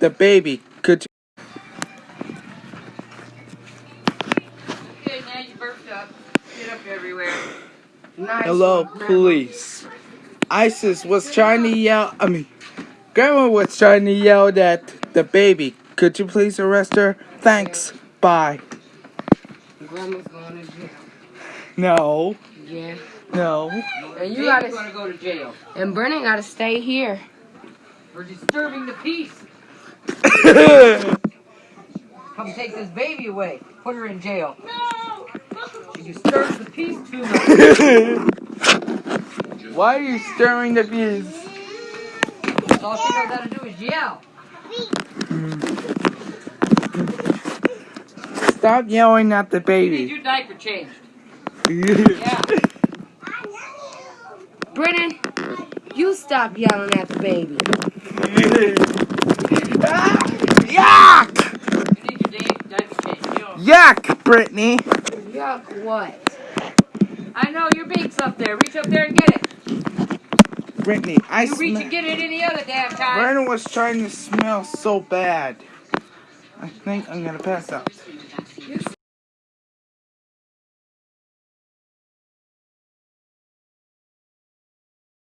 the baby. Could you? Okay, now you burped up. Get up everywhere. Nice Hello, police. ISIS was trying to yell. I mean, Grandma was trying to yell at the baby. Could you please arrest her? Thanks. Bye. Grandma's going to jail. No. Yeah. No. And you Baby's gotta, gonna go to jail and Brennan gotta stay here. for disturbing the peace. Come take this baby away. Put her in jail. No. She disturbs the peace too much. Why are you stirring the bees? That's all she knows how to do is yell. Stop yelling at the baby. You need baby. your diaper changed. Yeah. Brennan, you stop yelling at the baby. Yuck! You need your da- diaper changed. You know. Yuck, Brittany. Yuck, what? I know your beak's up there. Reach up there and get it. Brittany, I You reach and get it any other damn time. Brandon was trying to smell so bad. I think I'm gonna pass out.